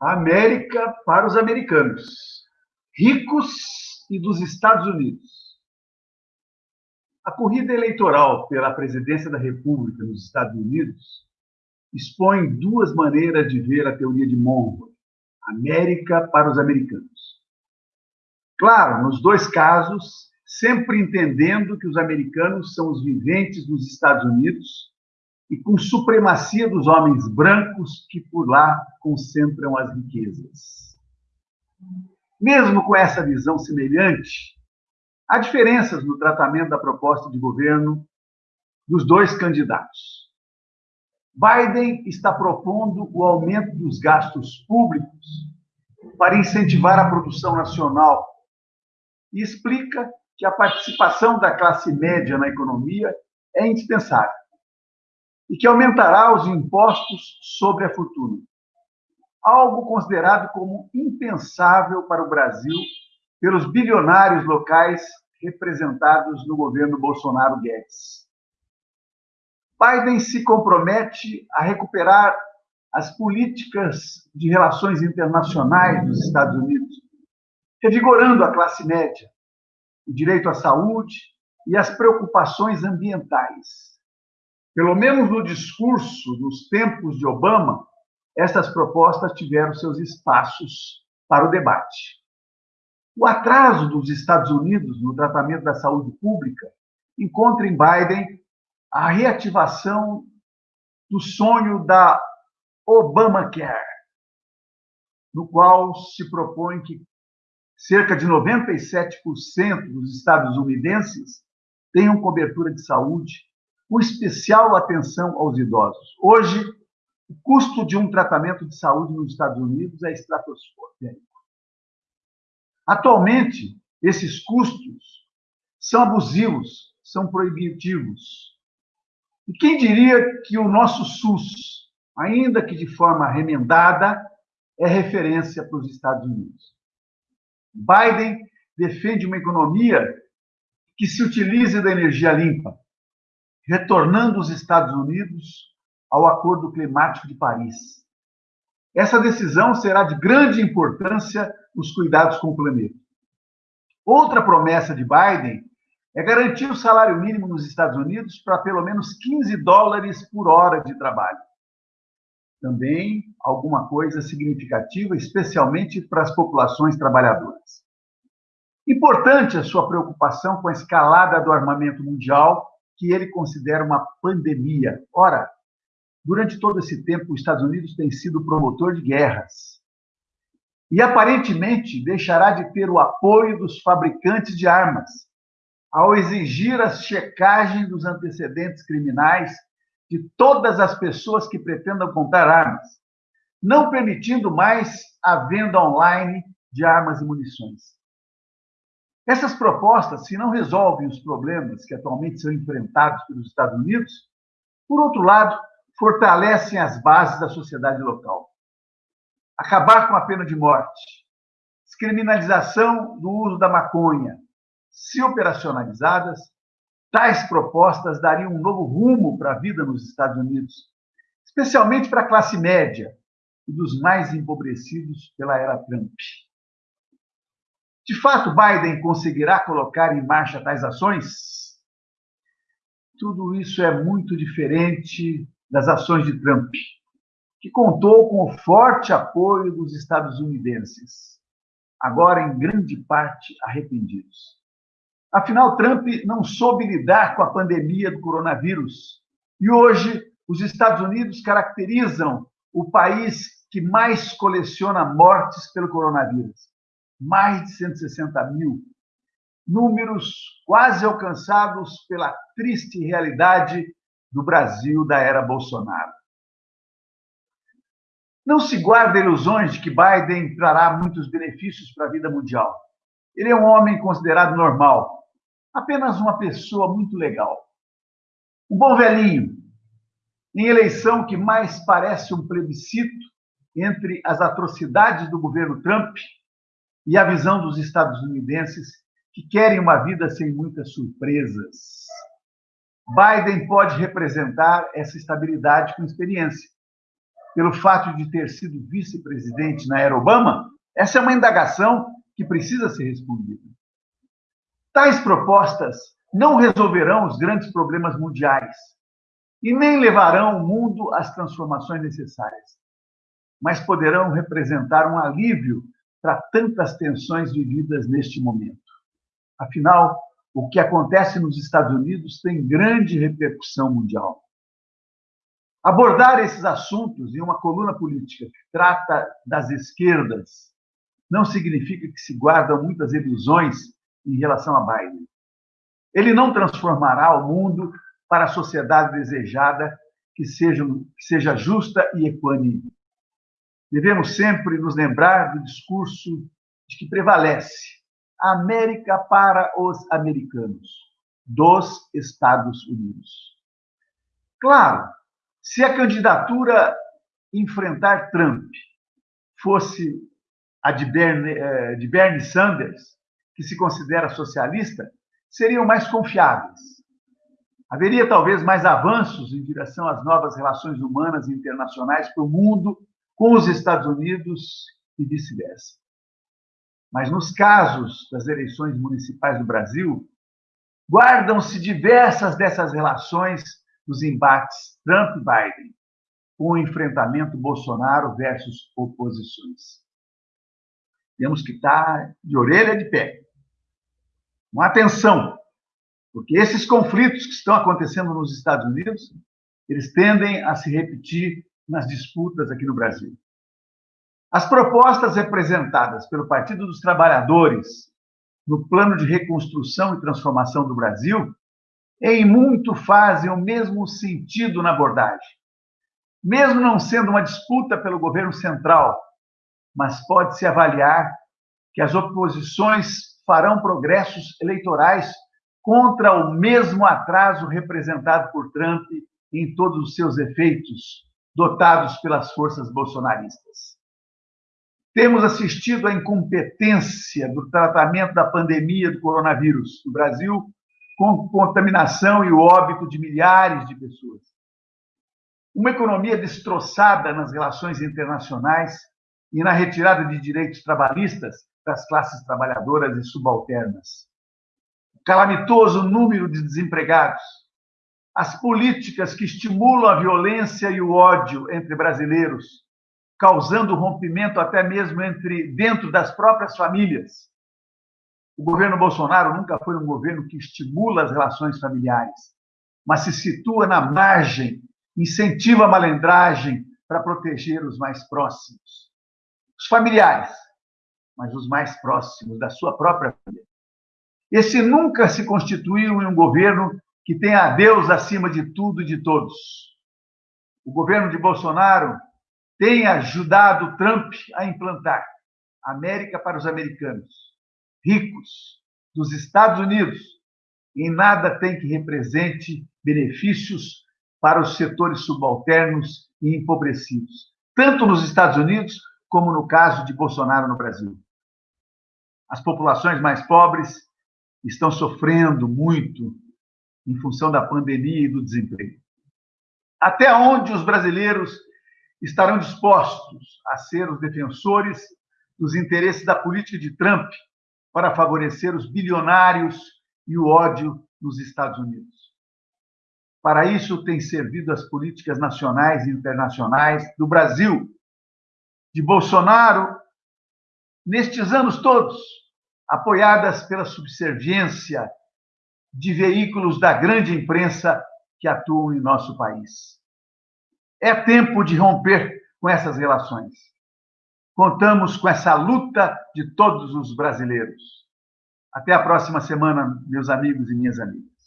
América para os americanos, ricos e dos Estados Unidos. A corrida eleitoral pela presidência da República nos Estados Unidos expõe duas maneiras de ver a teoria de Monroe: América para os americanos. Claro, nos dois casos, sempre entendendo que os americanos são os viventes dos Estados Unidos e com supremacia dos homens brancos que por lá concentram as riquezas. Mesmo com essa visão semelhante, há diferenças no tratamento da proposta de governo dos dois candidatos. Biden está propondo o aumento dos gastos públicos para incentivar a produção nacional e explica que a participação da classe média na economia é indispensável e que aumentará os impostos sobre a fortuna. Algo considerado como impensável para o Brasil pelos bilionários locais representados no governo Bolsonaro Guedes. Biden se compromete a recuperar as políticas de relações internacionais dos Estados Unidos, revigorando a classe média, o direito à saúde e as preocupações ambientais. Pelo menos no discurso dos tempos de Obama, essas propostas tiveram seus espaços para o debate. O atraso dos Estados Unidos no tratamento da saúde pública encontra em Biden a reativação do sonho da Obamacare, no qual se propõe que cerca de 97% dos estadunidenses tenham cobertura de saúde com especial atenção aos idosos. Hoje, o custo de um tratamento de saúde nos Estados Unidos é estratosférico. Atualmente, esses custos são abusivos, são proibitivos. E quem diria que o nosso SUS, ainda que de forma remendada, é referência para os Estados Unidos? Biden defende uma economia que se utilize da energia limpa, retornando os Estados Unidos ao Acordo Climático de Paris. Essa decisão será de grande importância nos cuidados com o planeta. Outra promessa de Biden é garantir o salário mínimo nos Estados Unidos para pelo menos 15 dólares por hora de trabalho. Também alguma coisa significativa, especialmente para as populações trabalhadoras. Importante a sua preocupação com a escalada do armamento mundial que ele considera uma pandemia. Ora, durante todo esse tempo, os Estados Unidos têm sido promotor de guerras. E aparentemente deixará de ter o apoio dos fabricantes de armas, ao exigir a checagem dos antecedentes criminais de todas as pessoas que pretendam comprar armas, não permitindo mais a venda online de armas e munições. Essas propostas, se não resolvem os problemas que atualmente são enfrentados pelos Estados Unidos, por outro lado, fortalecem as bases da sociedade local. Acabar com a pena de morte, descriminalização do uso da maconha, se operacionalizadas, tais propostas dariam um novo rumo para a vida nos Estados Unidos, especialmente para a classe média e dos mais empobrecidos pela era Trump. De fato, Biden conseguirá colocar em marcha tais ações? Tudo isso é muito diferente das ações de Trump, que contou com o forte apoio dos estadunidenses, agora em grande parte arrependidos. Afinal, Trump não soube lidar com a pandemia do coronavírus e hoje os Estados Unidos caracterizam o país que mais coleciona mortes pelo coronavírus mais de 160 mil, números quase alcançados pela triste realidade do Brasil da era Bolsonaro. Não se guarda ilusões de que Biden trará muitos benefícios para a vida mundial. Ele é um homem considerado normal, apenas uma pessoa muito legal. Um bom velhinho, em eleição que mais parece um plebiscito entre as atrocidades do governo Trump e a visão dos estadunidenses que querem uma vida sem muitas surpresas. Biden pode representar essa estabilidade com experiência. pelo fato de ter sido vice-presidente na era Obama? Essa é uma indagação que precisa ser respondida. Tais propostas não resolverão os grandes problemas mundiais e nem levarão o mundo às transformações necessárias, mas poderão representar um alívio para tantas tensões vividas neste momento. Afinal, o que acontece nos Estados Unidos tem grande repercussão mundial. Abordar esses assuntos em uma coluna política que trata das esquerdas não significa que se guardam muitas ilusões em relação a Biden. Ele não transformará o mundo para a sociedade desejada que seja, que seja justa e equânime. Devemos sempre nos lembrar do discurso de que prevalece América para os americanos, dos Estados Unidos. Claro, se a candidatura enfrentar Trump fosse a de Bernie, eh, de Bernie Sanders, que se considera socialista, seriam mais confiáveis. Haveria talvez mais avanços em direção às novas relações humanas e internacionais para o mundo com os Estados Unidos e vice-versa. Mas nos casos das eleições municipais do Brasil, guardam-se diversas dessas relações dos embates Trump-Biden, com o enfrentamento Bolsonaro versus oposições. Temos que estar de orelha de pé. Com atenção, porque esses conflitos que estão acontecendo nos Estados Unidos, eles tendem a se repetir nas disputas aqui no Brasil. As propostas representadas pelo Partido dos Trabalhadores no plano de reconstrução e transformação do Brasil em muito fazem o mesmo sentido na abordagem. Mesmo não sendo uma disputa pelo governo central, mas pode-se avaliar que as oposições farão progressos eleitorais contra o mesmo atraso representado por Trump em todos os seus efeitos, dotados pelas forças bolsonaristas. Temos assistido à incompetência do tratamento da pandemia do coronavírus no Brasil com contaminação e o óbito de milhares de pessoas. Uma economia destroçada nas relações internacionais e na retirada de direitos trabalhistas das classes trabalhadoras e subalternas. O calamitoso número de desempregados, as políticas que estimulam a violência e o ódio entre brasileiros, causando rompimento até mesmo entre dentro das próprias famílias, o governo Bolsonaro nunca foi um governo que estimula as relações familiares, mas se situa na margem, incentiva a malandragem para proteger os mais próximos. Os familiares, mas os mais próximos da sua própria família. Esse nunca se constituiu em um governo que tenha a Deus acima de tudo e de todos. O governo de Bolsonaro tem ajudado Trump a implantar América para os americanos ricos dos Estados Unidos em nada tem que represente benefícios para os setores subalternos e empobrecidos, tanto nos Estados Unidos como no caso de Bolsonaro no Brasil. As populações mais pobres estão sofrendo muito em função da pandemia e do desemprego. Até onde os brasileiros estarão dispostos a ser os defensores dos interesses da política de Trump para favorecer os bilionários e o ódio nos Estados Unidos. Para isso, tem servido as políticas nacionais e internacionais do Brasil, de Bolsonaro, nestes anos todos, apoiadas pela subserviência de veículos da grande imprensa que atuam em nosso país. É tempo de romper com essas relações. Contamos com essa luta de todos os brasileiros. Até a próxima semana, meus amigos e minhas amigas.